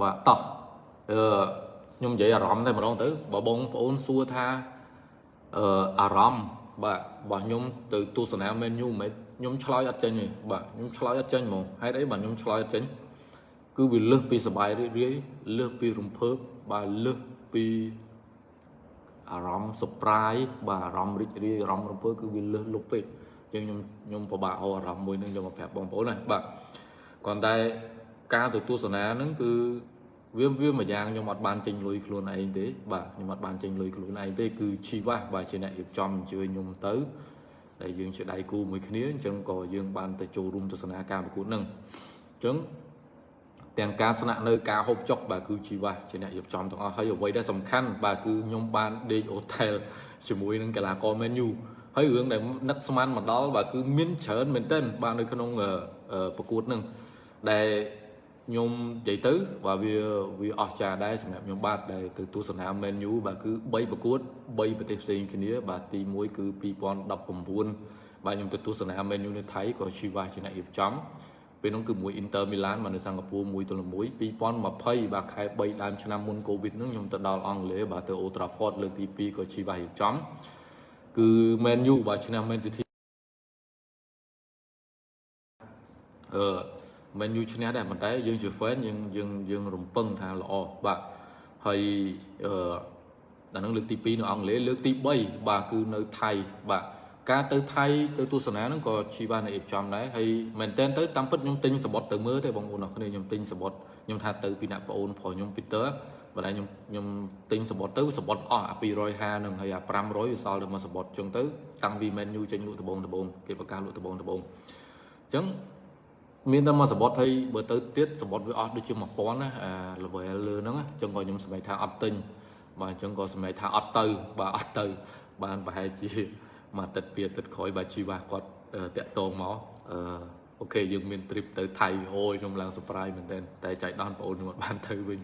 បាទតោះអឺខ្ញុំនិយាយអារម្មណ៍តែម្ដងទៅបើបងប្អូនសួរថាអឺអារម្មណ៍បាទបើខ្ញុំទៅទស្សនា menu មិនខ្ញុំឆ្លើយអត់ចេញទេបាទខ្ញុំឆ្លើយអត់ចេញហ្មងហេតុអីបាទខ្ញុំឆ្លើយអត់ចេញគឺវាលើសពីសបាយរីករាយលើសពីរំភើបបាទលើសពីអារម្មណ៍ surprise បាទអារម្មណ៍រីករាយអារម្មណ៍រំភើបគឺវាលើសលុបពេកអញ្ចឹងខ្ញុំខ្ញុំពិបាកអអារម្មណ៍មួយនឹងយកមកប្រាប់បងប្អូនណាបាទគ្រាន់តែការទៅទស្សនាហ្នឹងគឺ វាវាមួយយ៉ាងខ្ញុំអត់បានចេញលុយខ្លួនឯងទេបាទខ្ញុំអត់បានចេញលុយខ្លួនឯងទេគឺជីវ៉ាបាទជាអ្នករៀបចំអញ្ជើញខ្ញុំទៅដែលយើងជាដៃគូមួយគ្នាអញ្ចឹងក៏យើងបានទៅចូលរួមទស្សនាការប្រកួតហ្នឹងអញ្ចឹងទាំងការស្នាក់នៅការហូបចុកបាទគឺជីវ៉ាជាអ្នករៀបចំទាំងអស់ហើយអ្វីដែលសំខាន់បាទគឺខ្ញុំបានដេកហូថែលជាមួយនឹងកីឡាករ Man U ហើយរឿងដែលនឹកស្មានមកដល់បាទគឺមានច្រើនមែនទែនបាទនៅក្នុងប្រកួតហ្នឹងដែល ខ្ញុំនិយាយទៅបាទវាវាអស្ចារ្យដែរសម្រាប់ខ្ញុំបាទដែលទៅទស្សនា Man U បាទគឺ3ប្រកួត3ប្រទេសផ្សេងគ្នា បាទទី1គឺ2019បាទខ្ញុំទៅទស្សនា Man U នៅថៃក៏ជីវ៉ាជាអ្នករៀបចំពេលនោះគឺមួយ Inter Milan មកនៅសិង្ហបុរីមួយទល់មួយ2020បាទខែ3ដើមឆ្នាំមុន Covid ហ្នឹងខ្ញុំទៅដល់អង់គ្លេសបាទទៅ Old Trafford លើកទី2ក៏ជីវ៉ារៀបចំគឺ Man U បាទឆ្នាំ Man City អឺ Man U ឈ្នះដែរប៉ុន្តែយើងជា fan យើងយើងយើងរំពឹងថាល្អបាទហើយអឺដល់នឹងលើកទី2នៅអង់គ្លេសលើកទី3បាទគឺនៅថៃបាទការទៅថៃទៅទស្សនាហ្នឹងក៏ជីវ៉ានៅអេបចំដែរហើយមែនតើទៅតាមពិតខ្ញុំទិញសបត់ទៅមើលទេបងប្អូនអរគ្នាខ្ញុំទិញសបត់ខ្ញុំថាទៅពីអ្នកប្អូនប្រុសខ្ញុំ Peter បើតែខ្ញុំខ្ញុំទិញសបត់ទៅសបត់អស់អា250នឹងហើយអា500វាសល់តែមួយសបត់ចឹងទៅតាំងពី menu ចេញលក់ដបងដបងគេប្រកាសលក់ដបងដបងអញ្ចឹង មានតែមួយសបត់ហើយបើទៅទៀតសបត់វាអស់ដូចជា1000ណាអា level លើហ្នឹងអញ្ចឹងក៏ខ្ញុំសម្រេចថាអត់ទិញបាទអញ្ចឹងក៏សម្រេចថាអត់ទៅបាទអត់ទៅ បានប្រហែលជាមួយអាទិត្យពីរអាទិត្យក្រោយបាទជីវ៉ាគាត់តាក់តងមកអឺអូខេយើងមាន trip ទៅថៃអូយខ្ញុំឡើង surprise មែនតើតែចៃដន្យបងអូនខ្ញុំអត់បានទៅវិញ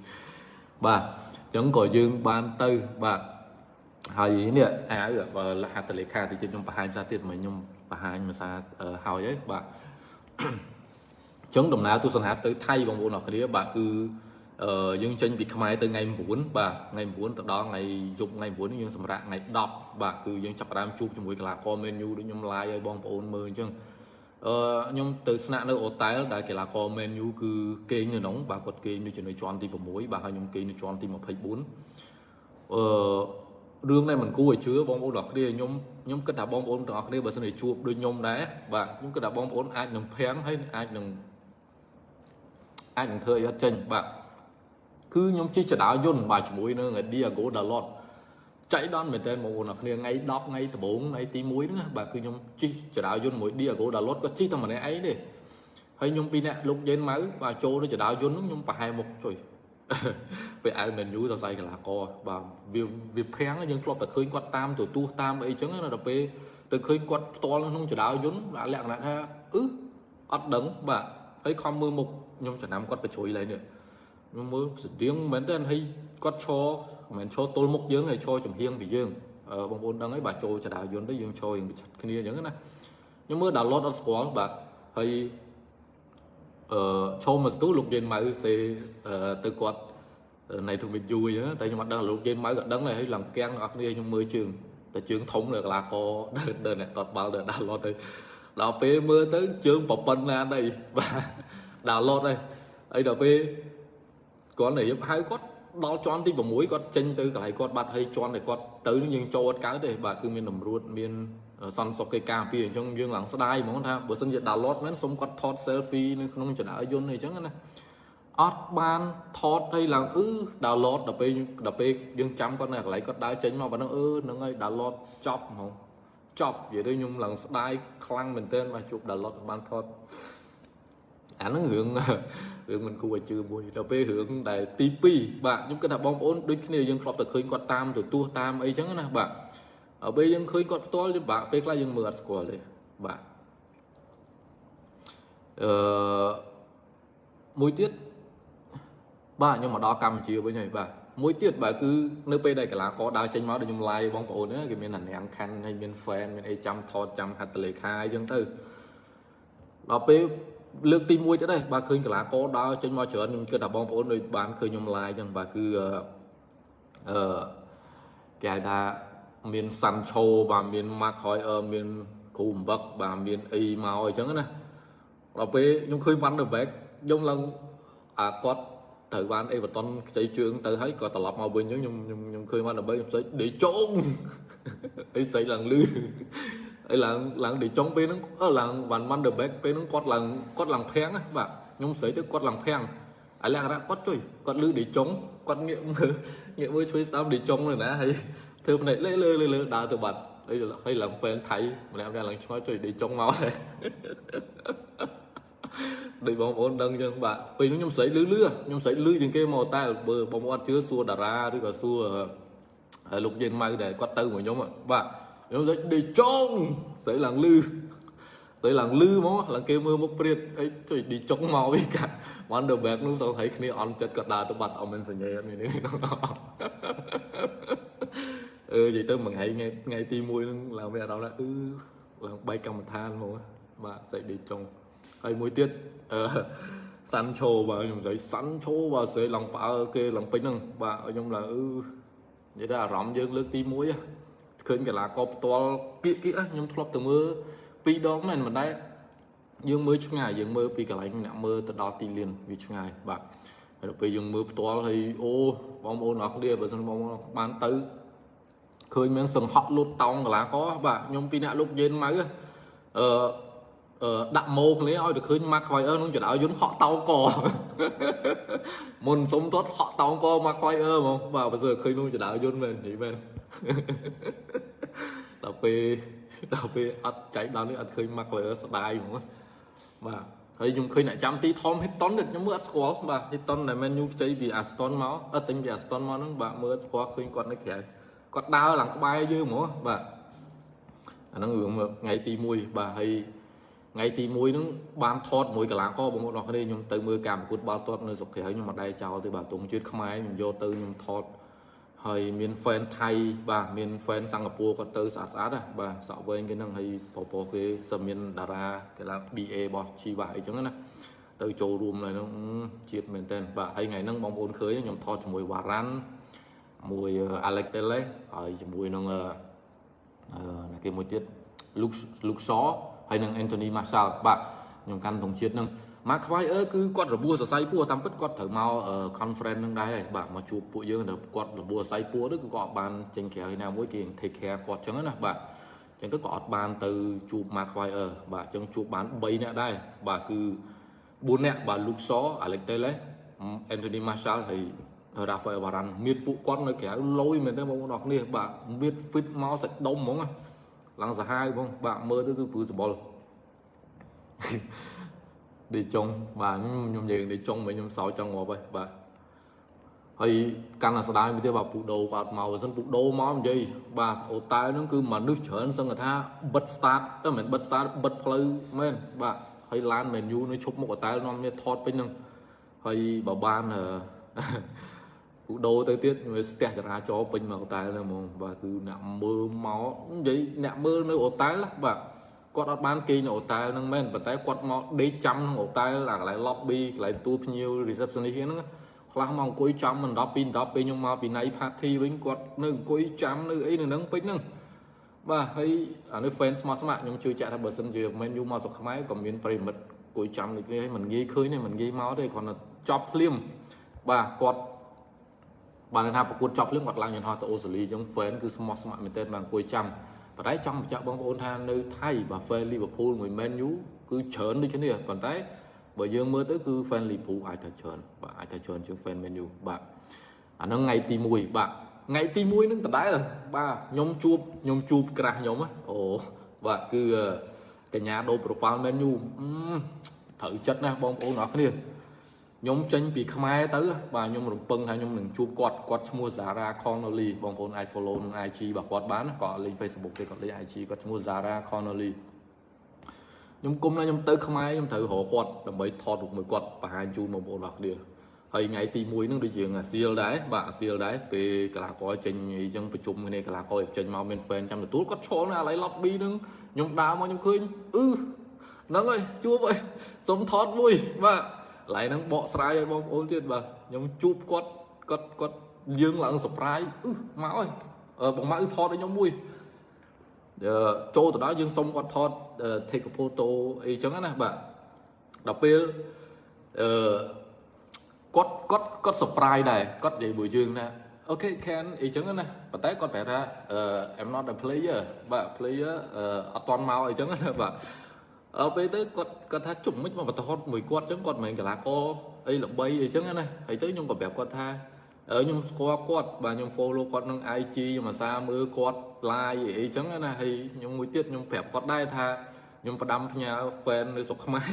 បាទអញ្ចឹងក៏យើងបានទៅបាទហើយនេះអាវបើលហត្ថលេខាតិចខ្ញុំបង្ហាញផ្សារទៀតមកខ្ញុំបង្ហាញភាសាហើយហើយបាទ ចឹងដំណើរទស្សនាទៅថៃបងប្អូនអរគ្នាបាទគឺអឺយើងចេញពីខ្មែរទៅថ្ងៃ9បាទថ្ងៃ9ទៅដល់ថ្ងៃយប់ថ្ងៃ9យើងសម្រាប់ថ្ងៃ10បាទគឺយើងចាប់ផ្ដើមជួបជាមួយកីឡាករ menu ដូចខ្ញុំ live ឲ្យបងប្អូនមើលអញ្ចឹងអឺខ្ញុំទៅស្នាក់នៅអូតែលដែលកីឡាករ menu គឺគេងនៅក្នុងបាទគាត់គេងនៅនៅជាន់ទី6បាទហើយខ្ញុំគេងនៅជាន់ទី24អឺរឿងនេះមិនគួរឲ្យជឿបងប្អូនទាំងអស់គ្នាខ្ញុំខ្ញុំគិតថាបងប្អូនទាំងអស់គ្នាបើសិនជាជួបដូចខ្ញុំដែរបាទខ្ញុំគិតថាបងប្អូនអាចនឹងភាំងហើយអាចនឹង អាចនឹងធ្វើឲ្យអត់ចេញបាទគឺខ្ញុំជិះចដាយន្តបាទជាមួយនឹង Diago Dalot ចៃដន្យមែនតើបងប្អូនអ្នកគ្នាថ្ងៃ10ថ្ងៃដំបូងថ្ងៃទី1ហ្នឹងបាទគឺខ្ញុំជិះចដាយន្តមួយ Diago Dalot ក៏ជិះតែម្នាក់ឯងទេហើយខ្ញុំពីរនាក់លោកយេនម៉ៅបាទចូលទៅចដាយន្តហ្នឹងខ្ញុំប្រហែលមុខជួយពេលអៅមែនយូសរសៃកីឡាករបាទវាវាភាំងយើងធ្លាប់តែឃើញគាត់តាមទទួលតាមអីចឹងណាដល់ពេលទៅឃើញគាត់ផ្ទាល់ក្នុងចដាយន្តលក្ខណៈថាអឺអត់ដឹងបាទ ហើយខំមើលមុខខ្ញុំចំណាំគាត់បញ្ជួយឡើយនេះខ្ញុំមើលស្តៀងមែនទេហើយគាត់ឈរមិនមែនឈរទល់មុខយើងហើយឈរចំហៀងពីយើងបងប្អូនដឹងហើយបាទចូលចដាយន្តទៅយើងឈរយើងប្រឆាត់គ្នាអញ្ចឹងណាខ្ញុំមើលដល់ឡតអត់ស្គាល់បាទហើយអឺឈោមមកស្ទូលោកយេនម៉ៅសេទៅគាត់នៃទូមីតយូអញ្ចឹងតែខ្ញុំអត់ដឹងលោកយេនម៉ៅក៏ដឹងដែរហើយឡើងគាំងអ្នកគ្នាខ្ញុំមើលជើងតែជើងធំលើកលាករដើរដើរអ្នកតតបាល់ដើរដាល់ឡតទៅ ដល់ពេលមើលទៅជើងប្រប៉ុណ្ណាដែរបាទដាល់ឡតហើយហើយដល់ពេលគាត់និយាយហៅគាត់ដល់ជាន់ទី6គាត់ចេញទៅកន្លែងគាត់បាត់ហើយជាន់ដែលគាត់ទៅនឹងយើងចូលអត់កើតទេបាទគឺមានតម្រួតមានសន្តិសុខគេការពារអញ្ចឹងយើងឡើងស្ដាយហ្មងថាបើសិនជា download មែនសុំគាត់ថត selfie នៅក្នុងចរាយន្តអីចឹងណាអត់បានថតឲ្យឡើងអឺ download ដល់ពេលដល់ពេលយើងចាំគាត់នៅកន្លែងគាត់ដើរចេញមកប៉ុណ្ណឹងអឺហ្នឹងហើយ download ចប់ហ្មង ចប់និយាយទៅខ្ញុំឡើងស្ដាយខ្លាំងមែនទែនមកជួប download បានថតអាហ្នឹងរឿងរឿងមិនគួរឲ្យជឿមួយដល់ពេលរឿងដែលទី2បាទខ្ញុំគិតថាបងប្អូនដូចគ្នាយើងធ្លាប់តែឃើញគាត់តាមទទួលតាមអីចឹងណាបាទដល់ពេលយើងឃើញគាត់ផ្ទាល់យើងបាក់ពេលខ្លះយើងមើលអត់ស្គាល់ទេបាទអឺមួយទៀតបាទខ្ញុំមកដល់កម្ពុជាវិញហើយបាទ មួយទៀតបាទគឺនៅពេលដែលកីឡាករដើរចេញមកដូចខ្ញុំ live បងប្អូនគេមានអានាងខាន់ហើយមាន fan មានអីចាំថតចាំហត្ថលេខាអីចឹងទៅដល់ពេលលើកទី1ទៅដែរបាទឃើញកីឡាករដើរចេញមកច្រើនខ្ញុំគិតថាបងប្អូនដូចបានឃើញខ្ញុំ live អញ្ចឹងបាទគឺអឺអឺគេហៅថាមានសាន់ឆូបាទមាន Mark Hoyer មានគ្រូអំបឹកបាទមានអីមកអញ្ចឹងណាដល់ពេលខ្ញុំឃើញ Van der Beek ខ្ញុំឡើងអាគាត់ ទៅបានអេវ៉ាតុនខ្ចីជើងទៅហើយក៏ត្រឡប់មកវិញអញ្ចឹងខ្ញុំខ្ញុំខ្ញុំឃើញមកដើម្បីខ្ញុំស្អីដេចុងអីស្អីឡើងលឺអីឡើងឡើងដេចុងពេលហ្នឹងអឺឡើងវ៉ាន់ម៉ាន់ដឺបែកពេលហ្នឹងគាត់ឡើងគាត់ឡើងភាំងណាបាទខ្ញុំស្អីទៅគាត់ឡើងភាំងឥឡូវអារៈគាត់ជួយគាត់លឺដេចុងគាត់ងាកមើលងាកមើលជួយស្ដាប់ដេចុងណាហើយធ្វើផ្នែកលើលើលើដើរទៅបាត់ហើយហើយឡើងហ្វែនថៃម្នាក់ម្នាក់ឡើងឆ្មើជួយដេចុងមកដែរ ដូចបងប្អូនដឹងអញ្ចឹងបាទពេលនោះខ្ញុំស្រីលឺលឺខ្ញុំស្រីលឺជាងគេមកតែបើបងប្អូនអត់ជឿសួរតារាឬក៏សួរលោកយើងម៉ៅដែលគាត់ទៅមកខ្ញុំបាទខ្ញុំស្រីដេចុងស្រីឡើងលឺស្រីឡើងលឺមកឡើងគេមើលមុខព្រាតអីជួយឌីចុងមកវិញកាត់ Wonder Bag នោះសង្ស័យគ្នាអន់ចិត្តគាត់ដើរទៅបាត់អត់មានសញ្ញាអត់មាននេះអឺនិយាយទៅមួយថ្ងៃថ្ងៃថ្ងៃទី1ហ្នឹងឡើងមានអារម្មណ៍ថាអឺឡើងបែកកម្មដ្ឋានមកបាទសេចឌីចុង ហើយមួយទៀតអឺសាន់ឆូបាទខ្ញុំនិយាយសាន់ឆូបាទស្រីឡើងផ្អើគេឡើងពេញហ្នឹងបាទខ្ញុំឡើងអឺនិយាយទៅអារម្មណ៍យើងលើកទី1ឃើញកីឡាករផ្ទាល់គៀកគៀកខ្ញុំធ្លាប់ទៅមើលពីរដងមែនមិនដែរយើងមើលឆ្ងាយយើងមើលពីកន្លែងអ្នកមើលទៅដល់ទីលានវាឆ្ងាយបាទហើយដល់ពេលយើងមើលផ្ទាល់ហើយអូបងប្អូនអរគ្នាបើសិនបងប្អូនបានទៅឃើញមានសង្ហក់លូតតោងកលាករបាទខ្ញុំពីអ្នកលោកយេនម៉ៅអឺអឺ ដាក់ម៉ូគ្នាឲ្យទៅឃើញ Mark Hoyer នឹងចដៅយន្តហក់តោងកមុនសុំទាត់ហក់តោងក Mark Hoyer ហ្មងបាទបើសើឃើញនោះចដៅយន្តមែននិយាយមែនដល់ពេលដល់ពេលអត់ចៃដល់នេះអត់ឃើញ Mark Hoyer ស្ដាយហ្មងបាទហើយខ្ញុំឃើញអ្នកចាំទី Tom Hitton ខ្ញុំមើលអត់ស្គាល់បាទ Hitton ដែល Man U ខ្ចីពី Aston មកអត់ទិញពី Aston មកហ្នឹងបាទមើលស្គាល់ឃើញគាត់នៅក្រៅគាត់ដើរឡើងក្បែរយើងហ្មងបាទអាហ្នឹងរឿងថ្ងៃទី1បាទហើយ ថ្ងៃទី1ហ្នឹងបានថតមួយកលាករបងប្អូនអរគ្នាខ្ញុំទៅមើលការប្រកួតបាល់ទាត់នៅស្រុកក្រៅខ្ញុំមិនដែរចោលទេបាទទងជាតិខ្មែរខ្ញុំយកទៅខ្ញុំថតហើយមាន fan ថៃបាទមាន fan សិង្ហបុរីគាត់ទៅស្អាតស្អាតណាបាទសក់វែងគេហ្នឹងហើយពពគេសឹមមានតារាកីឡា BA របស់ជីវ៉ាអីចឹងណាទៅចូលរួមនៅហ្នឹងជាតិមែនតើបាទហើយថ្ងៃហ្នឹងបងប្អូនឃើញខ្ញុំថតជាមួយវ៉ារ៉ាន់មួយ Alex Tele ហើយជាមួយនឹងអឺគេមួយទៀត Luke Luke Shaw ហើយនឹង Anthony Marshall បាទខ្ញុំកាន់ទងជាតិនឹងមកខ្វាយអឺគឺគាត់របួសសរសៃពោះតាមពិតគាត់ត្រូវមក conference នឹងដែរបាទមកជួបពួកយើងដល់គាត់របួសសរសៃពោះទៅគឺគាត់អត់បានចេញក្រៅឯណាមួយគេ take care គាត់ចឹងណាបាទចឹងទៅក៏អត់បានទៅជួបមកខ្វាយអឺបាទចឹងជួបបាន3នាក់ដែរបាទគឺ4នាក់បាទ Luke Shaw Alex Tele Anthony Marshall ហើយ Rafael Varane មានពួកគាត់នៅក្រៅលយមែនទេបងប្អូនអរគ្នាបាទមាន fit មកសាច់ដុំហ្មង ឡើងសាហាវបងបាទមើលទៅគឺព្រឺសបល់ដេចុងបាទខ្ញុំយើងដេចុងមកខ្ញុំសោចចង់ងាប់ហើយបាទហើយកាន់តែស្ដាយមួយទៀតបាទពូដូគាត់មកបើសិនពូដូមកនិយាយបាទអូតែហ្នឹងគឺមនុស្សច្រើនសឹងថាបិទ start ទៅមិនបិទ start បិទផ្លូវមែនបាទហើយឡានមែនយូនៅឈប់មុខអូតែនាំគ្នាថតពេញហ្នឹងហើយបើបាន គូដូទៅទៀតវាស្ទះចរាចរពេញមកអូតែហ្នឹងហ្មងបាទគឺអ្នកមើលមកនិយាយអ្នកមើលនៅអូតែបាទគាត់អត់បានគេងនៅអូតែហ្នឹងមែនប៉ុន្តែគាត់មកដេកចាំក្នុងអូតែអាកន្លែង lobby កន្លែងទូភ្ញៀវ receptionist ហ្នឹងខ្លះមកអង្គុយចាំមិនដល់2 10ពេលខ្ញុំមកពី night party វិញគាត់នៅអង្គុយចាំនៅអីនៅហ្នឹងពេញហ្នឹងបាទហើយអានេះ fan ស្មោះស្ម័គ្រខ្ញុំជឿជាក់ថាបើសិនជាមិនយូមកស្រុកខ្មែរក៏មានប្រិមិត្តអង្គុយចាំដូចនេះហើយមិនងាយឃើញទេមិនងាយមកទេគ្រាន់តែចប់ភ្លាមបាទគាត់ បានថាប្រកួតចប់ភ្លាមគាត់ឡើងយន្តហោះទៅអូស្ត្រាលីអញ្ចឹង fan គឺស្មោះស្ម័គ្រមែនទែនបានអង្គុយចាំប៉ុន្តែចង់បញ្ជាក់បងប្អូនថានៅថៃបាទ fan Liverpool មួយ Man U គឺច្រើនដូចគ្នាប៉ុន្តែបើយើងមើលទៅគឺ fan Liverpool អាចថាច្រើនបាទអាចថាច្រើនជាង fan Man U បាទអាហ្នឹងថ្ងៃទី1បាទថ្ងៃទី1ហ្នឹងដដែលបាទខ្ញុំជួបខ្ញុំជួបក្រាស់ខ្ញុំអូបាទគឺកញ្ញាដូរ profile Man U ត្រូវចិត្តណាស់បងប្អូនអរគ្នា ខ្ញុំចេញពីខ្មែរទៅបាទខ្ញុំរំពឹងថាខ្ញុំនឹងជួបគាត់គាត់ឈ្មោះ Zara Connolly បងប្អូនអាច follow នឹង IG របស់គាត់បានគាត់លេង Facebook ទេគាត់លេង IG គាត់ឈ្មោះ Zara Connolly ខ្ញុំគុំណាខ្ញុំទៅខ្មែរខ្ញុំត្រូវរកគាត់ដើម្បីថតរូបមួយគាត់បង្ហាញជូនបងប្អូនអរគ្នាហើយថ្ងៃទី1ហ្នឹងដូចជាអាសៀលដែរបាទអាសៀលដែរពេលកីឡាករចេញអីចឹងប្រជុំគ្នាកីឡាករចេញមកមាន fan ចាំទទួលគាត់ឈរនៅអាឡៃ lobby ហ្នឹងខ្ញុំដើរមកខ្ញុំឃើញអឺហ្នឹងហើយជួបអីសុំថតមួយបាទ កន្លែងហ្នឹងបកស្រាយឲ្យបងប្អូនទៀតបាទខ្ញុំជួបគាត់គាត់គាត់យើងឡើង surprise អឺមកហើយបងម៉ាក់ថតឲ្យខ្ញុំមួយចូលទៅដល់យើងសុំគាត់ថត take a photo អីចឹងណាបាទដល់ពេលអឺគាត់គាត់គាត់ surprise ដែរគាត់និយាយមួយយើងណាអូខេ can អីចឹងណាប៉ុន្តែគាត់ប្រាប់ថា I'm not a player បាទ player អត់តន់មកអីចឹងណាបាទ ដល់ពេលទៅគាត់គាត់ថាជុំមិនមកបតហត់មួយគាត់ចឹងគាត់មិនមែនកីឡាករអីល្បីអីចឹងណាហើយទៅខ្ញុំក៏ប្រាប់គាត់ថាខ្ញុំស្គាល់គាត់បាទខ្ញុំ follow គាត់នឹង IG ខ្ញុំអាសាមើលគាត់ live អីចឹងណាហើយខ្ញុំមួយទៀតខ្ញុំប្រាប់គាត់ដែរថាខ្ញុំផ្ដាំផ្ញើ fan នៅស្រុកខ្មែរ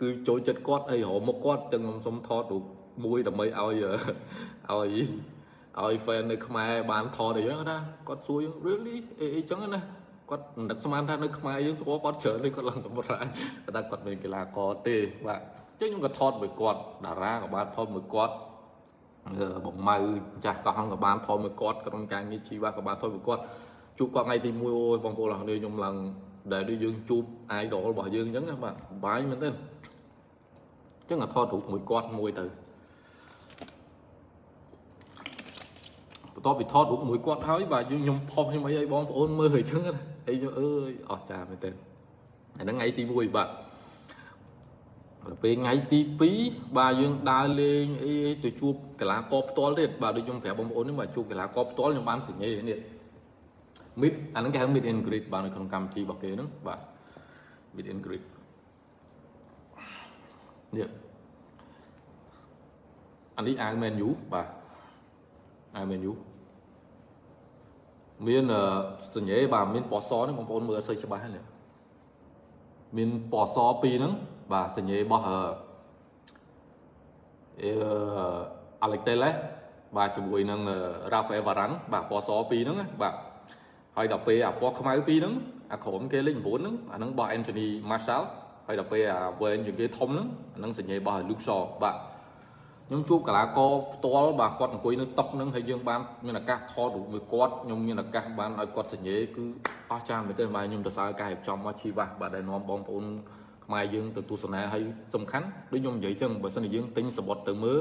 គឺចូលចិត្តគាត់អីរមុខគាត់ទាំងខ្ញុំសុំថតរូបមួយដើម្បីឲ្យឲ្យឲ្យ fan នៅខ្មែរបានថតអីចឹងណាគាត់សួរយើង really អីអីចឹងណា គាត់មិនដឹកស្មានថានៅខ្មែរយើងស្គាល់គាត់ច្រើនទេគាត់ឡើងសម្រាប់តែគាត់មានកីឡាករទេបាទអញ្ចឹងខ្ញុំក៏ថតមួយគាត់តារាក៏បានថតមួយគាត់បងម៉ៅចាស់កោះហងក៏បានថតមួយគាត់ក្រុមការងារជីវៈក៏បានថតមួយគាត់ជួបគាត់ថ្ងៃទី1អូយបងប្អូនអរគ្នាខ្ញុំឡើងដែលដូចយើងជួប idol របស់យើងអញ្ចឹងបាទបាយមែនទេអញ្ចឹងក៏ថតរូបមួយគាត់មួយទៅបន្ទាប់ពីថតរូបមួយគាត់ហើយបាទយើងខ្ញុំផុសខ្ញុំអីឲ្យបងប្អូនមើលអញ្ចឹងណា ហើយខ្ញុំអើយអស់ចាមែនទេអាហ្នឹងថ្ងៃទី1បាទដល់ពេលថ្ងៃទី2បាទយើងដើរលេងអីទៅជួបកីឡាករផ្ទាល់ទៀតបាទដូចខ្ញុំប្រាប់បងប្អូននេះបាទជួបកីឡាករផ្ទាល់ខ្ញុំបានសញ្ញានេះ mid អាហ្នឹងគេហៅ mid and greet បាទនៅក្នុងកម្មវិធីរបស់គេហ្នឹងបាទ mid and greet នេះអានេះអាវ menu បាទអាវ menu មានសញ្ញាបាទមានពណ៌សនេះបងប្អូនមើលអត់សូវច្បាស់ទេមានពណ៌សពីរហ្នឹងបាទសញ្ញារបស់អឺអាឡិចតេលេបាទជាមួយនឹង Rafael Varane បាទពណ៌សពីរហ្នឹងបាទហើយដល់ពេលអាពណ៌ខ្មៅពីរហ្នឹងអាក្រុមគេលេខ9ហ្នឹងអាហ្នឹងរបស់ Anthony Martial ហើយដល់ពេលអាវែងជាងគេធំហ្នឹងអាហ្នឹងសញ្ញារបស់ Luke Shaw បាទ ខ្ញុំជួបកីឡាករផ្ទាល់បាទគាត់អង្គុយនៅតុកហ្នឹងហើយយើងបានមានឱកាសថតរូបមួយគាត់ខ្ញុំមានឱកាសបានឲ្យគាត់សញ្ញេគឺអស្ចារ្យមែនទែនបាទខ្ញុំទៅសើការរៀបចំមកជីវ៉ាបាទដែលនាំបងប្អូនខ្មែរយើងទៅទស្សនាហើយសំខាន់ដូចខ្ញុំនិយាយចឹងបើសិនជាយើងទិញសបុតទៅមើល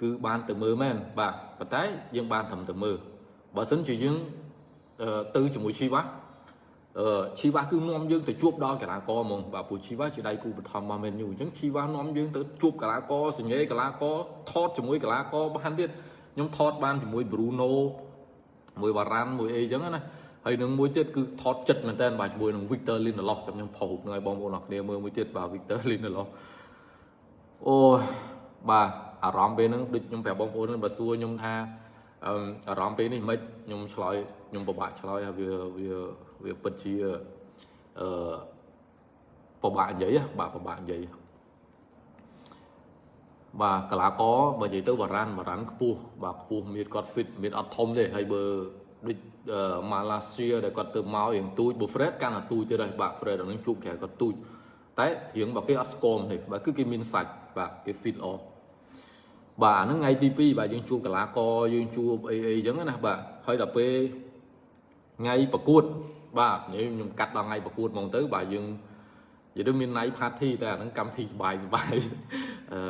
គឺបានទៅមើលមែនបាទប៉ុន្តែយើងបានត្រឹមទៅមើលបើសិនជាយើងទៅជាមួយជីវ៉ា អឺជីវ៉ាគឺនាំយើងទៅជួបដល់កីឡាករហ្មងបាទព្រោះជីវ៉ាជាដៃគូបឋមរបស់ Man U អញ្ចឹងជីវ៉ានាំយើងទៅជួបកីឡាករសញ្ញេកីឡាករថតជាមួយកីឡាករបានទៀតខ្ញុំថតបានជាមួយ Bruno មួយបារ៉ាន់មួយអីអញ្ចឹងណាហើយនឹងមួយទៀតគឺថតចិត្តមែនតើបាទជាមួយនឹង Victor Lindelof ចាំខ្ញុំផុសនឹងឲ្យបងប្អូនអរគ្នាមើលមួយទៀតបាទ Victor Lindelof អូបាទអារម្មណ៍ពេលហ្នឹងដូចខ្ញុំប្រាប់បងប្អូនបើសួរខ្ញុំថា អារម្មណ៍ពេលនេះមិនខ្ញុំឆ្លើយខ្ញុំពិបាកឆ្លើយហើយវាវាវាពិតជាអឺពិបាកនិយាយបាទពិបាកនិយាយបាទកលាករបើនិយាយទៅបារានបារានខ្ពស់បាទខ្ពស់មានគាត់ fit មានអត់ធំទេហើយបើដូចម៉ាឡាស៊ីដែលគាត់ទៅមករៀងទូចបើ Fred កាន់តែទូចទៀតហើយបាទ Fred អានឹងជួបគេគាត់ទូចតែរៀងបើគេអត់ស្គមទេបាទគឺគេមានសាច់បាទគេ fit អស់ បាទអាហ្នឹងថ្ងៃទី2បាទយើងជួបកលាករយើងជួបអីអីចឹងណាបាទហើយដល់ពេលថ្ងៃប្រកួត បាទខ្ញុំកាត់ដល់ថ្ងៃប្រកួតហ្មងទៅបាទយើងនិយាយទៅមាន night party តែអាហ្នឹងកម្មវិធីសបាយសបាយអឺ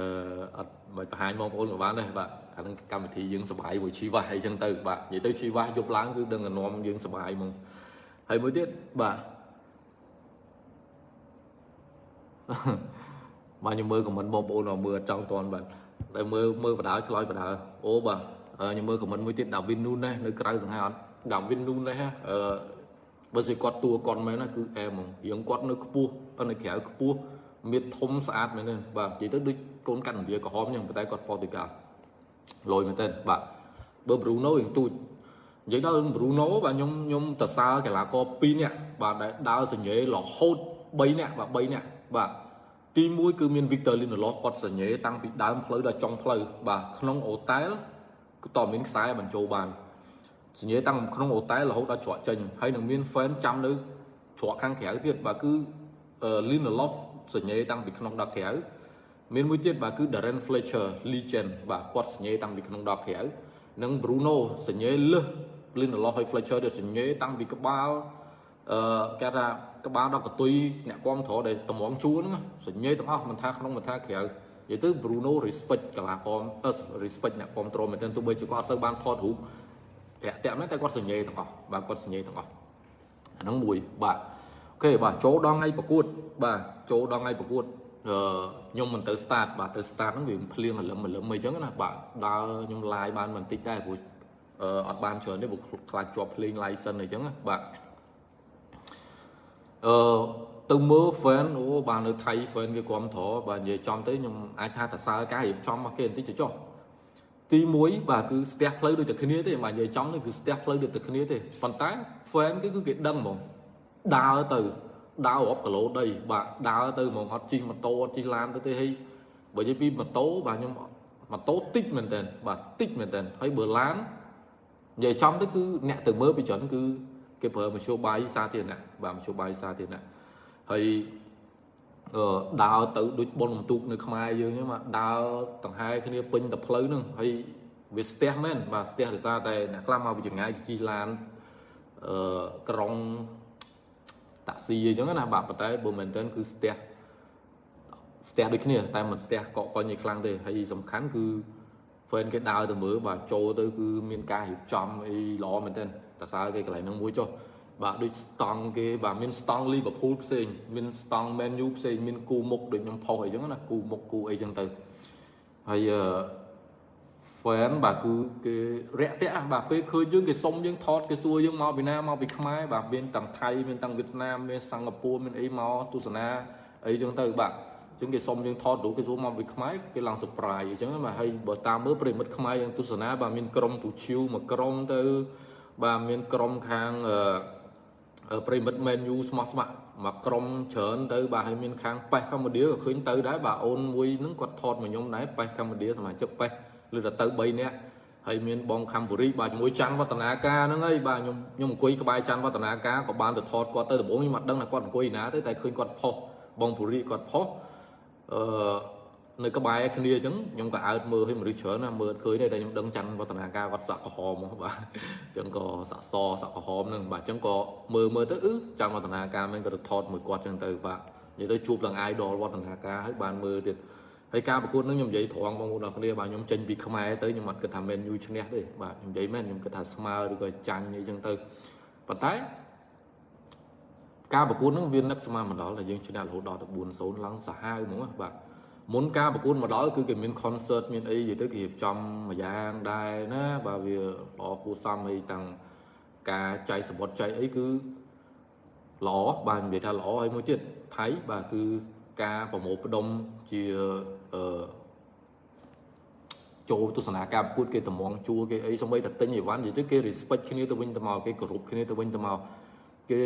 អត់មិនបង្ហាញបងប្អូនក៏បានដែរបាទអាហ្នឹងកម្មវិធីយើងសបាយមួយជីវ៉ាអីចឹងទៅបាទនិយាយទៅជីវ៉ាយប់ឡើងគឺដឹងតែនាំយើងសបាយហ្មងហើយមួយទៀតបាទបាទខ្ញុំមើលខមមិនបងប្អូនមកមើលអត់ចង់តន់បាទ តែមើលមើលបដាឆ្លើយបដាអូបាទខ្ញុំមើលខមមិនមួយទៀតដាវីននូនណានៅក្រៅសង្ហែអត់ដាវីននូនណាអឺបើសិគាត់តួគាត់មែនណាគឺអែហ្មងរៀងគាត់នៅខ្ពស់នៅក្រៅខ្ពស់មានធំស្អាតមែនទេបាទនិយាយទៅដូចកូនកាត់ឥណ្ឌាក្រហមចឹងប៉ុន្តែគាត់ប៉ូទុយហ្គាល់លយមែនទេបាទបើ Bruno រៀងទូចនិយាយដល់ Bruno បាទខ្ញុំខ្ញុំតសើកីឡាករ2នាក់បាទដែលដើរសញ្ញេរហូត3នាក់បាទ3នាក់បាទ ទី1គឺមាន Victor Lindelof គាត់សញ្ញេតាំងពីដើមផ្លូវដល់ចុងផ្លូវបាទក្នុងអូតែលគឺតមានខ្សែបញ្ចូលបានសញ្ញាតាំងក្នុងអូតែលរហូតដល់ច្រកចេញហើយនឹងមាន fan ចាំនៅច្រកខាងក្រៅទៀតបាទគឺ Lindelof សញ្ញាតាំងពីក្នុងដល់ក្រៅមានមួយទៀតបាទគឺ Darren Fletcher legend បាទគាត់សញ្ញាតាំងពីក្នុងដល់ក្រៅនិង Bruno សញ្ញាលើស Lindelof ហើយ Fletcher ទៅសញ្ញាតាំងពីក្បាល អឺគេថាក្បាលដល់កតុយអ្នកគ្រប់គ្រងដែលតម្រងជួហ្នឹងសញ្ញេទាំងអស់មិនថាក្នុងមិនថាក្រៅនិយាយទៅ Bruno respect កីឡាករអឺ respect អ្នកគ្រប់គ្រងមែនទែនទោះបីជាគាត់អត់សូវបានថតរូបរាក់ទាក់មែនតែគាត់សញ្ញេទាំងអស់បាទគាត់សញ្ញេទាំងអស់អាហ្នឹងមួយបាទអូខេបាទចូលដល់ថ្ងៃប្រកួត បាទចូលដល់ថ្ងៃប្រកួតអឺខ្ញុំមិនទៅ start បាទទៅ start ហ្នឹងវាភ្លៀងរលឹមរលឹមអីចឹងណាបាទដើរខ្ញុំ live បានបន្តិចដែរព្រោះអឺអត់បានច្រើនទេព្រោះខ្លាចជាប់ភ្លេង license អីចឹងណាបាទ អឺទៅមើល fan អូបាននៅថៃ fan វាគ្រប់ត្របាទនិយាយចំទៅខ្ញុំអាចថាតសើការរៀបចំរបស់គេបន្តិចទៅចុះទី1បាទគឺស្ទះផ្លូវដូចតែគ្នាទេបាទនិយាយចំនេះគឺស្ទះផ្លូវដូចតែគ្នាទេប៉ុន្តែ fan គឺគឺគេដឹងហ្មងដើរទៅដើររាប់គីឡូដីបាទដើរទៅហ្មងអត់ជិះម៉ូតូអត់ជិះឡានទៅទេហើយបើនិយាយពីម៉ូតូបាទខ្ញុំម៉ូតូតិចមែនតើបាទតិចមែនតើហើយបើឡាននិយាយចំទៅគឺអ្នកទៅមើលពីច្រើនគឺ គេប្រើមធ្យោបាយសាធារណៈបាទមធ្យោបាយសាធារណៈហើយអឺដើរទៅដូចបុនបន្ទុកនៅខ្មែរយើងហ្នឹងមកដើរដង្ហែគ្នាពេញតែផ្លូវហ្នឹងហើយវាស្ទះមែនបាទស្ទះដោយសារតែអ្នកខ្លះមកពីចម្ងាយជិះឡានអឺក្រុងតាក់ស៊ីអីចឹងណាបាទប៉ុន្តែបើមែនទែនគឺស្ទះស្ទះដូចគ្នា តែមិនស្ទះកកកុញឯខ្លាំងទេហើយសំខាន់គឺ fan គេដើរទៅមើលបាទចូលទៅគឺមានការរៀបចំអីល្អមែនទែន តសើគេកន្លែងហ្នឹងមួយចុះបាទដូចស្តង់គេបាទមានស្តង់ Liverpool ផ្សេងមានស្តង់ Man U ផ្សេងមានគូមុខដូចខ្ញុំផុសអីចឹងណាគូមុខគូអីចឹងទៅហើយអឺ fan បាទគឺគេរាក់ទាក់បាទពេលឃើញយើងគេសុំយើងថតគេសួរយើងមកពីណាមកពីខ្មែរបាទមានទាំងថៃមានទាំងវៀតណាមមានសិង្ហបុរីមានអីមកទស្សនាអីចឹងទៅបាទចឹងគេសុំយើងថតរូបគេសួរមកពីខ្មែរគេឡើង surprise អញ្ចឹងបាទហើយបើតាមមើលប្រិមិត្តខ្មែរយើងទស្សនាបាទមានក្រុមពូឈីវមួយក្រុមទៅ បាទមានក្រុមខាងអឺប្រិមិត្ត menu ស្មោះស្ម័គ្រមកក្រុមច្រើនទៅបាទហើយមានខាងប៉េះកម្ពុជាក៏ឃើញទៅដែរបាទអូនមួយហ្នឹងគាត់ថតមកខ្ញុំដែរប៉េះកម្ពុជាសមាជិកប៉េះឬទៅទៅ3នាក់ហើយមានបងខំបុរីបាទជាមួយច័ន្ទវឌ្ឍនាការហ្នឹងហើយបាទខ្ញុំខ្ញុំអង្គុយក្បែរច័ន្ទវឌ្ឍនាការក៏បានទៅថតគាត់ទៅដំបូងខ្ញុំអត់ដឹងថាគាត់អង្គុយណាទេតែឃើញគាត់ផុសបងបុរីគាត់ផុសអឺ នៅក្បែរគ្នាអញ្ចឹងខ្ញុំក៏អើតមើលឲ្យមនុស្សច្រើនណាមើលឃើញទេតែខ្ញុំដឹងច័ន្ទវឌ្ឍនាការគាត់សាក់ក្រហមមកបាទអញ្ចឹងក៏សាក់សសាក់ក្រហមហ្នឹងបាទអញ្ចឹងក៏មើលមើលទៅអឺច័ន្ទវឌ្ឍនាការមិនក៏ទៅថតមួយគាត់អញ្ចឹងទៅបាទនិយាយទៅជួបឡើង idol វឌ្ឍនាការហើយបានមើលទៀតហើយការប្រកួតនឹងខ្ញុំនិយាយត្រង់បងប្អូនអរគ្នាបាទខ្ញុំចេញពីខ្មែរទៅខ្ញុំអត់គិតថា Man U ឈ្នះទេបាទខ្ញុំនិយាយមែនខ្ញុំគិតថាស្មើឬក៏ចាញ់អីចឹងទៅប៉ុន្តែការប្រកួតនឹងវានឹកស្មានមកដល់តែយើងឈ្នះរហូតដល់ទៅ4-0ឡើងសាហាវហ្មងបាទ មុនការប្រកួតមកដល់គឺគេមាន concert មានអីនិយាយទៅគេរៀបចំមួយយ៉ាងដែរណាបាទវាល្អគួរសមហើយទាំងការចែកសបុតចែកអីគឺល្អបាទនិយាយថាល្អហើយមួយទៀតថៃបាទគឺការប្រមូលផ្ដុំជាអឺចូលទស្សនាការប្រកួតគេតម្ងជួគេអីសម្បីតែទិញអីវ៉ាន់និយាយទៅគេ respect គ្នាទៅវិញទៅមកគេគោរពគ្នាទៅវិញទៅមកគេ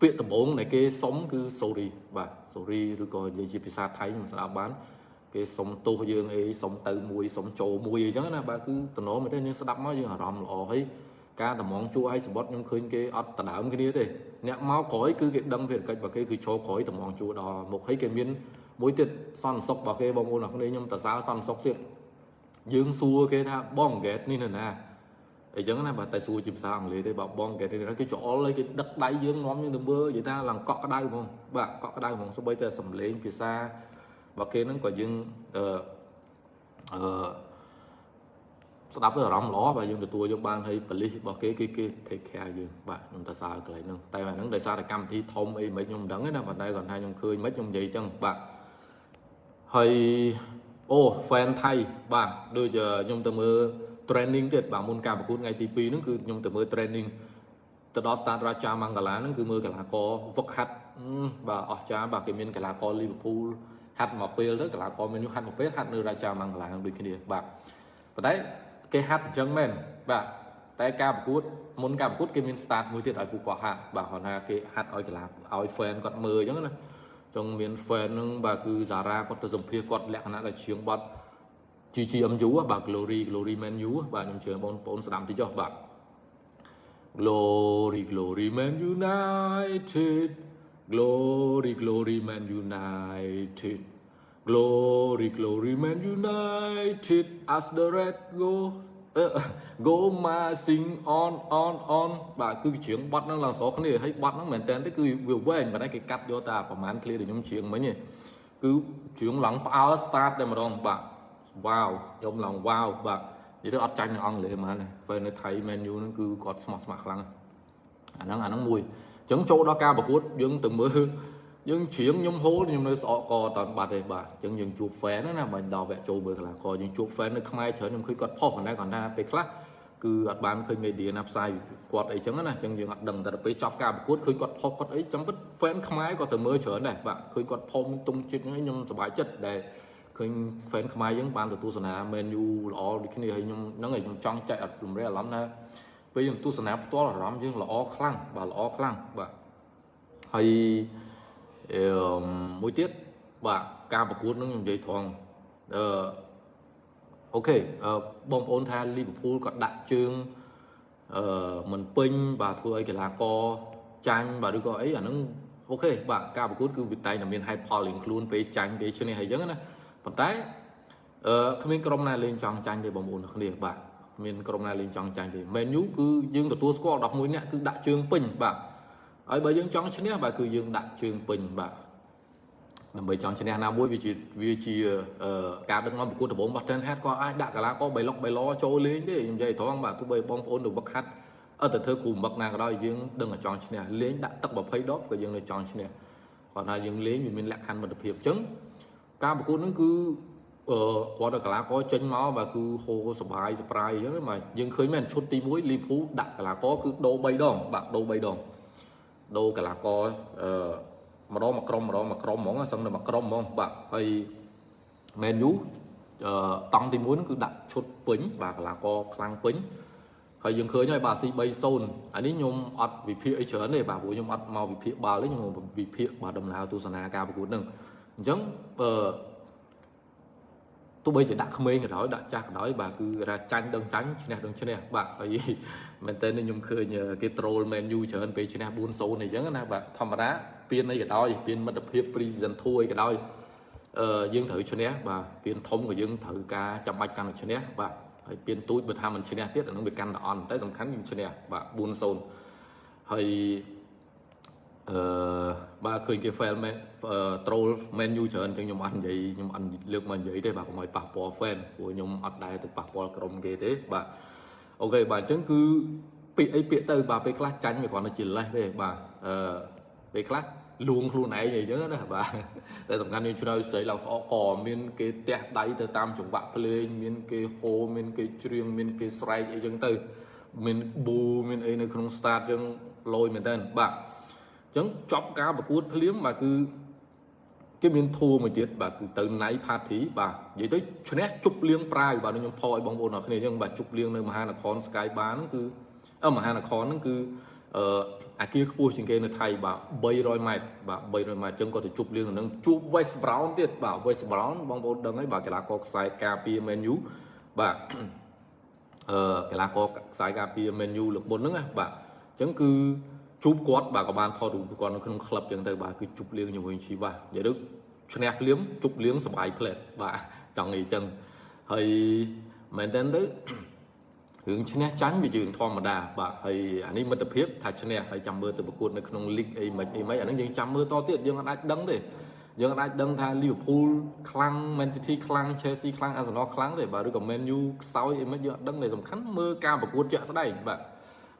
ពាក្យដំបូងដែលគេសុំគឺ sorry បាទ sorry ឬក៏និយាយជាភាសាថៃខ្ញុំស្ដាប់បានគេសុំទោសយើងអីសុំទៅមួយសុំចូលមួយអីចឹងណាបាទគឺតំណមែនទេយើងស្ដាប់មកយើងអារម្មណ៍ល្អហើយការតម្ងជួឲ្យសបុតខ្ញុំឃើញគេអត់ដដើមគ្នាទេអ្នកមកក្រោយគឺគេដឹងភារកិច្ចរបស់គេគឺចូលក្រោយតម្ងជួដល់មុខហើយគេមានមួយទៀតសន្តិសុខរបស់គេបងប្អូនអរគ្នាខ្ញុំតសាសន្តិសុខទៀតយើងសួរគេថាបងហ្គេតនេះនៅណា អញ្ចឹងណាបាទតែសួរជាភាសាអង់គ្លេសទេបើបងហ្គេតនេះគេច្អល់ហើយគេដឹកដៃយើងនាំយើងទៅមើលនិយាយថាឡើងកក់ក្ដៅហ្មងបាទកក់ក្ដៅហ្មងសូម្បីតែសំឡេងភាសារបស់គេហ្នឹងក៏យើងអឺអឺស្ដាប់ទៅអារម្មណ៍ល្អបាទយើងទទួលយកបានហើយបលិសរបស់គេគឺគេ take care យើងបាទខ្ញុំទៅសារកន្លែងហ្នឹងតែអាហ្នឹងដោយសារតែកម្មវិធីធំអីមិនខ្ញុំមិនដឹងទេណាប៉ុន្តែគាត់ថាខ្ញុំឃើញមិនខ្ញុំនិយាយអញ្ចឹងបាទហើយអូ fan ថៃបាទដូចខ្ញុំទៅមើល training ទៀតបាទមុនការប្រកួតថ្ងៃទី2ហ្នឹងគឺខ្ញុំទៅមើល training ទៅដល់ start រាជាមង្គឡាហ្នឹងគឺមើលកីឡាករវឹកហាត់បាទអស្ចារ្យបាទគេមានកីឡាករ Liverpool ហាត់មកពេលទៅកីឡាករ Man U ហាត់មកពេលហាត់នៅរាជាមង្គឡាដូចគ្នាបាទប៉ុន្តែគេហាត់អញ្ចឹងមែនបាទតែការប្រកួតមុនការប្រកួតគេមាន start មួយទៀតឲ្យពួកគាត់ហាត់បាទគាត់ថាគេហាត់ឲ្យកីឡាឲ្យ fan គាត់មើលអញ្ចឹងណាចង់មាន fan ហ្នឹងបាទគឺសារ៉ាគាត់ទៅសម្ភាសគាត់លក្ខណៈដែលជាងបាត់ GGMU បាទ Glory Glory Man U បាទខ្ញុំជឿបងប្អូនស្ដាប់តិចចុះបាទ Glory Glory Man United Glory Glory Man United Glory Glory Man United as the red go អឺ go ma sing on on on បាទគឺច្រៀងបត់ហ្នឹងឡើងស្រគ្នាហើយបត់ហ្នឹងមែនតើទៅគឺវាវែងប៉ុន្តែគេកាត់យកតែប្រហែលឃ្លាដែលខ្ញុំច្រៀងមិញទេគឺច្រៀងឡើងផ្អើល start តែម្ដងបាទ wow ខ្ញុំឡើង wow បាទនិយាយទៅអត់ចាញ់នៅអង់គ្លេសហ្មងណាពេលនៅថៃ menu ហ្នឹងគឺគាត់ស្មោះស្ម័គ្រខ្លាំងអាហ្នឹងអាហ្នឹងមួយអញ្ចឹងចូលដល់ការប្រកួតយើងទៅមើលយើងច្រៀងខ្ញុំហូលខ្ញុំនៅស្អកកតបាត់ទេបាទអញ្ចឹងយើងជួប fan ណាបាញ់ដល់វគ្គចូលមើលកីឡាករយើងជួប fan នៅខ្មែរច្រើនខ្ញុំឃើញគាត់ផុសប៉ុន្តែគាត់ថាពេលខ្លះគឺអត់បានឃើញ media ណាផ្សាយគាត់អីចឹងណាអញ្ចឹងយើងអត់ដឹងតែពេលចប់ការប្រកួតឃើញគាត់ផុសគាត់អីចាំពិត fan ខ្មែរក៏ទៅមើលច្រើនដែរបាទឃើញគាត់ផុសទុំចិត្តហ្នឹងខ្ញុំសប្បាយចិត្តដែល ឃើញ fan ខ្មែរយើងបានទៅទស្សនា menu ល្អដូចគ្នាហើយខ្ញុំហ្នឹងហើយខ្ញុំចង់ចែកអត់រំលែកអារម្មណ៍ថាពេលយើងទស្សនាផ្ទាល់អារម្មណ៍យើងល្អខ្លាំងបាទល្អខ្លាំងបាទហើយអឺមួយទៀតបាទការប្រកួតនឹងខ្ញុំនិយាយត្រង់អឺអូខេអឺបងប្អូនថាលីវើពូលក៏ដាក់ជើងអឺមិនពេញបាទធ្វើឲ្យកីឡាករចាញ់បាទឬក៏អីអាហ្នឹងអូខេបាទការប្រកួតគឺវាតែងតែមានហេតុផលរៀងខ្លួនពេលចាញ់ពេលឈ្នះអីចឹងណា ប៉ុន្តែអឺគ្មានក្រុមណាលេងចង់ចាញ់ទេបងប្អូនគ្នាបាទមានក្រុមណាលេងចង់ចាញ់ទេ menu គឺយើងទទួលស្គាល់11នាក់គឺដាក់ជើងពេញបាទហើយបើយើងចង់ឈ្នះបាទគឺយើងដាក់ជើងពេញបាទដើម្បីចង់ឈ្នះណាមួយវាជាវាជាការដឹកនាំប្រកួតដំបូងរបស់ Ten Hat ក៏អាចដាក់កីឡាករបៃលុកបៃឡចូលលេងទេខ្ញុំនិយាយត្រង់បាទទោះបីបងប្អូនទៅវឹកហាត់អត់ទៅធ្វើគ្រូវឹកណាក៏ដោយយើងដឹងតែចង់ឈ្នះលេងដាក់ទឹក20ដបក៏យើងនៅចង់ឈ្នះគាត់ថាយើងលេងវាមានលក្ខខណ្ឌមិត្តភាពអញ្ចឹង ការប្រកួតហ្នឹងគឺអឺគាត់ដល់កីឡាករចេញមកបាទគឺហូរសបាយសប្រាយអញ្ចឹងបាទយើងឃើញមែនឈុតទី1លីភូដាក់កីឡាករគឺដូរ3ដងបាទដូរ3ដងដូរកីឡាករអឺម្ដងមួយក្រុមម្ដងមួយក្រុមហ្មងសឹងតែមួយក្រុមហ្មងបាទហើយ Man U អឺតង់ទី1ហ្នឹងគឺដាក់ឈុតពេញបាទកីឡាករខ្លាំងពេញហើយយើងឃើញហើយបាទ C 3-0 អានេះខ្ញុំអត់វិភាគអីច្រើនទេបាទព្រោះខ្ញុំអត់មកវិភាគបាល់ទេខ្ញុំវិភាគបាទដំណើរទស្សនាការប្រកួតហ្នឹង អញ្ចឹងអឺទោះបីជាដាក់ក្មេងក៏ដោយដាក់ចាស់ក៏ដោយបាទគឺថាចាញ់ដឹងចាញ់ឈ្នះដឹងឈ្នះបាទហើយមែនតើខ្ញុំឃើញគេត្រូល Man U ច្រើនពេលឈ្នះ4-0អីចឹងណាបាទធម្មតាពៀនអីក៏ដោយពៀនមិត្តភាព Precision 2អីក៏ដោយអឺយើងត្រូវឈ្នះបាទពៀនធំក៏យើងត្រូវការចាំបាច់កាន់តែឈ្នះបាទហើយពៀនទូចបើថាមិនឈ្នះទៀតអានឹងវាកាន់តែអន់តែសំខាន់យើងឈ្នះបាទ4-0ហើយ អឺបាទឃើញគេ fail មែន troll menu ច្រើនអញ្ចឹងខ្ញុំអត់និយាយខ្ញុំអត់លើកមកនិយាយទេបាទកុំឲ្យប៉ះពាល់ fan ព្រោះខ្ញុំអត់ដែរទៅប៉ះពាល់ក្រុមគេទេបាទអូខេបាទអញ្ចឹងគឺពាក្យអីពាក្យទៅបាទពេលខ្លះចាញ់វាគ្រាន់តែជាលេសទេបាទអឺពេលខ្លះលួងខ្លួនឯងអីចឹងណាបាទតែសំខាន់យើងឆ្នៅស្រីឡើងស្អកកមានគេទះដៃទៅតាមចង្វាក់ភ្លេងមានគេហូមានគេច្រៀងមានគេស្រែកអីចឹងទៅមានប៊ូមានអីនៅក្នុង start ចឹងលយមែនតើបាទ អញ្ចឹងចប់ការប្រកួតភ្លាមបាទគឺគេមានធួមួយទៀតបាទគឺទៅណៃផាធីបាទនិយាយទៅឈ្នះជប់លៀងប្រាវបាទខ្ញុំផឲ្យបងប្អូនអរគ្នាអញ្ចឹងបាទជប់លៀងនៅមហានគរ Sky Bar ហ្នឹងគឺអឺមហានគរហ្នឹងគឺអឺអាគារខ្ពស់ជាងគេនៅថៃបាទ300ម៉ែត្របាទ300ម៉ែត្រអញ្ចឹងក៏ទៅជប់លៀងនៅនឹងជួប West Brown ទៀតបាទ West Brown បងប្អូនដឹងហើយបាទកីឡាករខ្សែការពារ Man U បាទអឺកីឡាករខ្សែការពារ Man U លើកមុនហ្នឹងណាបាទអញ្ចឹងគឺ ជួបគាត់បាទក៏បានថតរូបគាត់នៅក្នុងក្លឹបចឹងទៅបាទគឺជប់លៀងជាមួយជីវ៉ានិយាយទៅឈ្នះភ្លាមជប់លៀងសបាយផ្លែតបាទចង់និយាយចឹងហើយមែនតើទៅរឿងឈ្នះចាញ់វាយើងធម្មតាបាទហើយអានេះមិត្តភាពថាឈ្នះហើយចាំមើលទៅប្រកួតនៅក្នុងលីកអីមិនអីមិនអាហ្នឹងយើងចាំមើលតទៀតយើងអាចដឹងទេយើងអាចដឹងថា Liverpool ខ្លាំង Man City ខ្លាំង Chelsea ខ្លាំង Arsenal ខ្លាំងទេបាទឬក៏ Man U ខ្សោយអីមិនយើងអត់ដឹងទេសំខាន់មើលការប្រកួតជាក់ស្ដែងបាទ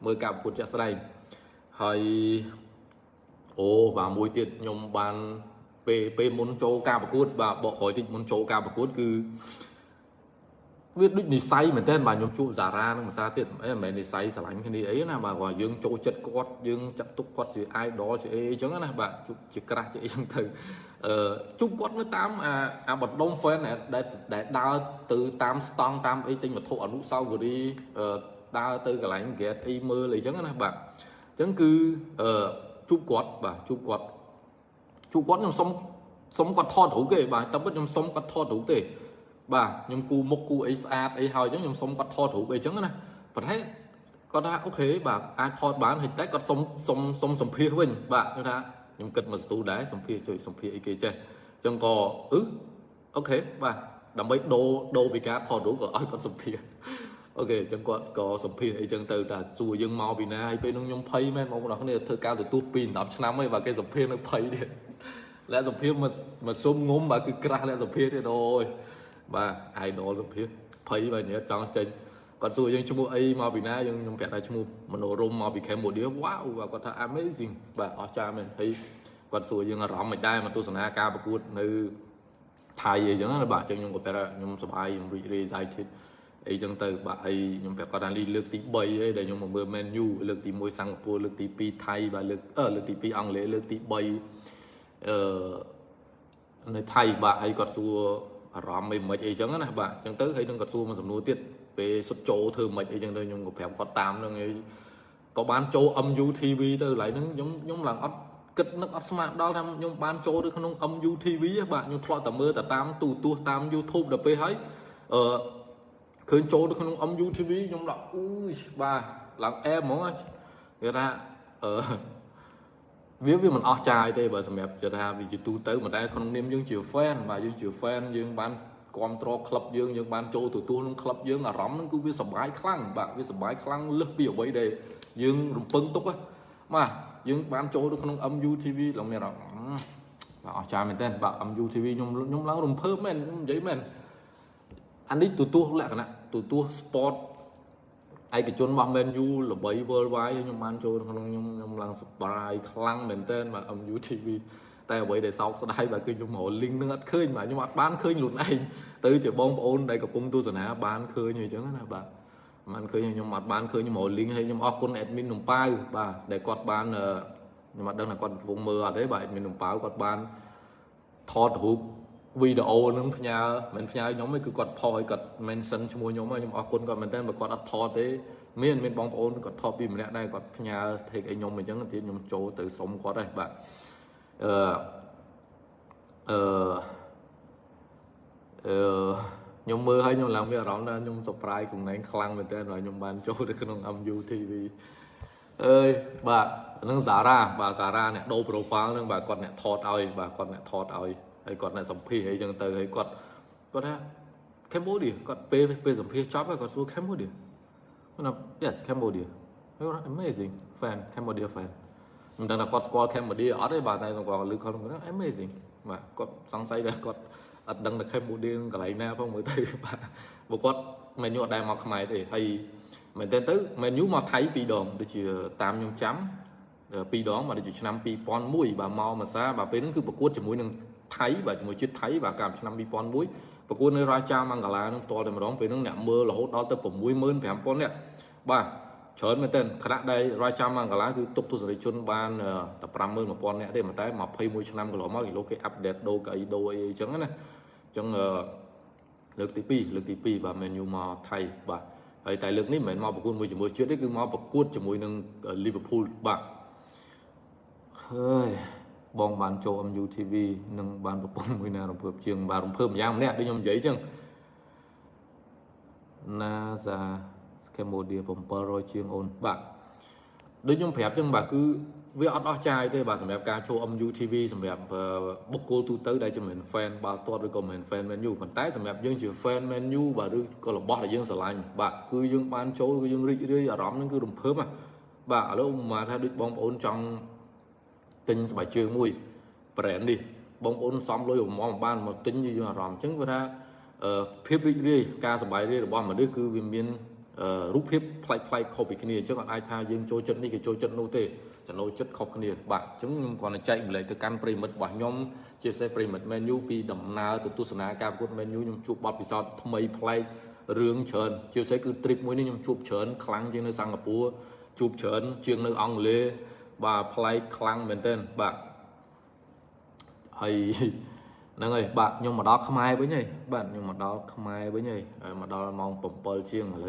មើលការប្រកួតជាក់ស្ដែង ហើយអូបាទមួយទៀតខ្ញុំបានពេលពេលមុនចូលការប្រកួត បាទបកក្រោយតិចមុនចូលការប្រកួតគឺវាដូចនិស័យមែនតើបាទខ្ញុំជួបសារ៉ានឹងភាសាទៀតអីមិនមែននិស័យស្រឡាញ់គ្នាអីណាបាទគាត់យើងចូលចិត្តគាត់យើងចាត់ទុកគាត់ជា idol ជាអីអញ្ចឹងណាបាទជាក្រាស់ជាអីអញ្ចឹងទៅអឺជួបគាត់នៅតាមអាអាបណ្ដុំ fan ដែលដែលដើរទៅតាមស្តង់តាមអីទិញវត្ថុអនុស្សាវរីយ៍ដើរទៅកន្លែង get អីមើលអីចឹងណាបាទអញ្ចឹងគឺអឺជួបគាត់បាទ ជួបគាត់ជួបគាត់ខ្ញុំសុំសុំគាត់ថតរូបគេបាទតែពិតខ្ញុំសុំគាត់ថតរូបទេបាទខ្ញុំគូមុខគូអីស្អាតអីហើយអញ្ចឹងខ្ញុំសុំគាត់ថតរូបអីអញ្ចឹងណាប៉ុន្តែគាត់ថា OK បាទអាចថតបានហើយតែគាត់សុំសុំសុំសម្ភាសវិញបាទខ្ញុំថាខ្ញុំគិតមកស្ទូដែរសម្ភាសជួយសម្ភាសអីគេចេះអញ្ចឹងក៏អឺ OK បាទដើម្បីដូរដូរពីការថតរូបក៏ឲ្យគាត់សម្ភាស អ OK អញ្ចឹងគាត់ក៏សម្ភាសអីចឹងទៅតែសួរយើងមកពីណាហើយពេលនោះខ្ញុំភ័យមែនបងប្អូនគ្នាធ្វើការទទួលពី10ឆ្នាំហើយបាទគេសម្ភាសនៅភ័យទៀតលក្ខសម្ភាសមកមកសុំងុំបាទគឺក្រាស់លក្ខសម្ភាសទៀតអូយបាទ idol សម្ភាសភ័យបាទញ៉ែចង់ចេញគាត់សួរយើងឈ្មោះអីមកពីណាយើងខ្ញុំប្រាប់ថាឈ្មោះមនោរមមកពី Cambodia វ៉ាវបាទគាត់ថា amazing បាទអស្ចារ្យមែនហើយគាត់សួរយើងអារម្មណ៍មិនដែរមកទស្សនាការប្រកួតនៅថៃអីចឹងណាបាទអញ្ចឹងខ្ញុំក៏ប្រាប់ថាខ្ញុំសប្បាយខ្ញុំរីករាយ excited អីចឹងទៅបាទហើយខ្ញុំប្រាប់គាត់ថាលីលើកទី3ហើយដែលខ្ញុំមកមើល Man U លើកទី1សិង្ហបុរីលើកទី2ថៃបាទលើកអឺលើកទី2អង់គ្លេសលើកទី3អឺនៅថៃបាទហើយគាត់សួរអារម្មណ៍មិនមិនអីចឹងណាបាទអញ្ចឹងទៅហើយនឹងគាត់សួរមួយសំណួរទៀតពេលសុទ្ធចូលធ្វើមិនអីចឹងទៅខ្ញុំក៏ប្រាប់គាត់តាមនឹងហើយក៏បានចូល MU TV ទៅកន្លែងហ្នឹងខ្ញុំខ្ញុំឡើងអត់គិតនឹកអត់ស្មានដល់ថាខ្ញុំបានចូលទៅក្នុង MU TV បាទខ្ញុំធ្លាប់តែមើលតែតាមទូទស្សន៍តាម YouTube ដល់ពេលហើយអឺ ឃើញចូលទៅក្នុង MU TV ខ្ញុំដល់អ៊ូបាទឡើងអែហ្មងគេថាអឺវាវាមិនអស់ចាយទេបើសម្រាប់ជឿថាវាជាទូទៅមិនដែលក្នុងនាមយើងជា fan បាទយើងជា fan យើងបានគ្រប់គ្រងក្លឹបយើងយើងបានចូលទទួលក្នុងក្លឹបយើងអារម្មណ៍ហ្នឹងគឺវាសប្បាយខ្លាំងបាទវាសប្បាយខ្លាំងលើសពីអ្វីដែលយើងរំពឹងទុកបាទយើងបានចូលទៅក្នុង MU TV ឡើងមានអារម្មណ៍បាទអស្ចារ្យមែនទែនបាទ MU TV ខ្ញុំខ្ញុំឡើងរំភើបមែនខ្ញុំនិយាយមែនអានេះទទួលលក្ខណៈ ទទួល sport ឯកជនរបស់ Man U ល្បី worldwide ខ្ញុំបានចូលក្នុងខ្ញុំខ្ញុំឡើងសប្បាយខ្លាំងមែនទែនបាទ MU TV តែអ្វីដែលសោកស្ដាយបាទគឺខ្ញុំរក link នឹងអត់ឃើញបាទខ្ញុំអត់បានឃើញខ្លួនឯងទៅជាបងប្អូនដែលកំពុងទស្សនាបានឃើញអញ្ចឹងណាបាទបានឃើញខ្ញុំអត់បានឃើញខ្ញុំរក link ហើយខ្ញុំអរគុណ admin នំប៉ាវបាទដែលគាត់បានខ្ញុំអត់ដឹងថាគាត់កំពុងមើលអត់ទេបាទ admin នំប៉ាវគាត់បានថតរូប វីដេអូនឹងផ្ញើមិនផ្ញើខ្ញុំទេគឺគាត់ផុសឲ្យគាត់ mention ឈ្មោះខ្ញុំខ្ញុំអរគុណគាត់មែនតើបើគាត់អត់ថតទេមានមានបងប្អូនគាត់ថតពីម្នាក់ដែរគាត់ផ្ញើ take ឲ្យខ្ញុំអញ្ចឹងទៀតខ្ញុំចូលទៅសុំគាត់ដែរបាទអឺអឺអឺខ្ញុំមើលឲ្យខ្ញុំឡើងមានអារម្មណ៍ថាខ្ញុំ surprise ខ្លួនឯងខ្លាំងមែនតើខ្ញុំបានចូលទៅក្នុង MU TV អើយបាទនឹងសារ៉ាបាទសារ៉ាអ្នកដូរ profile នឹងបាទគាត់អ្នកថតឲ្យបាទគាត់អ្នកថតឲ្យ ហើយគាត់អ្នកសម្ភាសអីចឹងទៅហើយគាត់គាត់ថា Cambodia គាត់ពេលពេលសម្ភាសចប់ហើយគាត់សួរ Cambodia គាត់ថា yes Cambodia amazing fan Cambodia fan មិនដឹងថាគាត់ស្គាល់ Cambodia អត់ទេបាទតែគាត់លើគាត់ amazing បាទគាត់សង្ស័យថាគាត់អត់ដឹងថា Cambodia កន្លែងណាផងមើលទៅបាទព្រោះគាត់មិនយល់អត់ដែរមកខ្មែរទេហើយមែនតើទៅមែនយូមកថៃពីរដងដូចជាតាមខ្ញុំចាំពីរដងមកដូចជាឆ្នាំ2001បាទមកមកសាបាទពេលហ្នឹងគឺប្រកួតជាមួយនឹង ថៃបាទជាមួយជាតិថៃបាទកាលឆ្នាំ2001ប្រកួតនៅរាជាមង្គឡានឹងផ្ទាល់តែម្ដងពេលហ្នឹងអ្នកមើលរហូតដល់ទៅ65000នាក់បាទច្រើនមែនទែនខណៈដែលរាជាមង្គឡាគឺទុកទស្សនិកជនបានតែ51000នាក់ទេតែ21ឆ្នាំកន្លងមកគេលោកគេអាប់ដេតដូរកៅអីដូរអីអញ្ចឹងណាអញ្ចឹងលើកទី2លើកទី2បាទ menu មកថៃបាទហើយតែលើកនេះមិនមែនមកប្រកួតមួយជាមួយជាតិទេគឺមកប្រកួតជាមួយនឹង Liverpool បាទហើយ បងបានចូល MU TV និងបានប្រពន្ធមួយណារំភើបជាងបានរំភើបម្យ៉ាងម្នាក់ដូចខ្ញុំនិយាយអញ្ចឹង NASA Cambodia 700ជាងអូនបាទដូចខ្ញុំប្រាប់អញ្ចឹងបាទគឺវាអត់អស់ចាយទេបាទសម្រាប់ការចូល MU TV សម្រាប់បុគ្គលទូទៅដែលជាមិន fan បាល់ទាត់ឬក៏មិន fan Man U ប៉ុន្តែសម្រាប់យើងជា fan Man U បាទឬក៏របស់ដែលយើងស្រឡាញ់បាទគឺយើងបានចូលគឺយើងរីករាយអារម្មណ៍ហ្នឹងគឺរំភើបបាទឥឡូវមកថាដូចបងប្អូនចង់ ទិញស្បែកជើងមួយ brand នេះបងប្អូនសំលុយប្រមងបានមកទិញយើងអារម្មណ៍អញ្ចឹងគឺថាភាពរីករាយការសប្បាយរីករបស់មនុស្សគឺវាមានរូបភាពប្លែកប្លែកខុសពីគ្នាអញ្ចឹងអត់អាចថាយើងចូលចិត្តនេះគេចូលចិត្តនោះទេចំណូលចិត្តខុសគ្នាបាទអញ្ចឹងខ្ញុំគ្រាន់តែចែកម្លែកទៅកាន់ប្រិមិត្តរបស់ខ្ញុំជាពិសេសប្រិមិត្ត menu ពីដំណើរទៅទស្សនាការប្រកួត menu ខ្ញុំជួបបទពិសោធន៍ថ្មីប្លែករឿងច្រើនជាពិសេសគឺ trip មួយនេះខ្ញុំជួបច្រើនខ្លាំងជាងនៅសិង្ហបុរីជួបច្រើនជាងនៅអង់គ្លេស បាទប្លែកខ្លាំងមែនទែនបាទហើយហ្នឹងហើយបាទខ្ញុំមកដល់ខ្មែរវិញហើយបាទខ្ញុំមកដល់ខ្មែរវិញហើយមកដល់ម៉ោង7ជាងឥឡូវ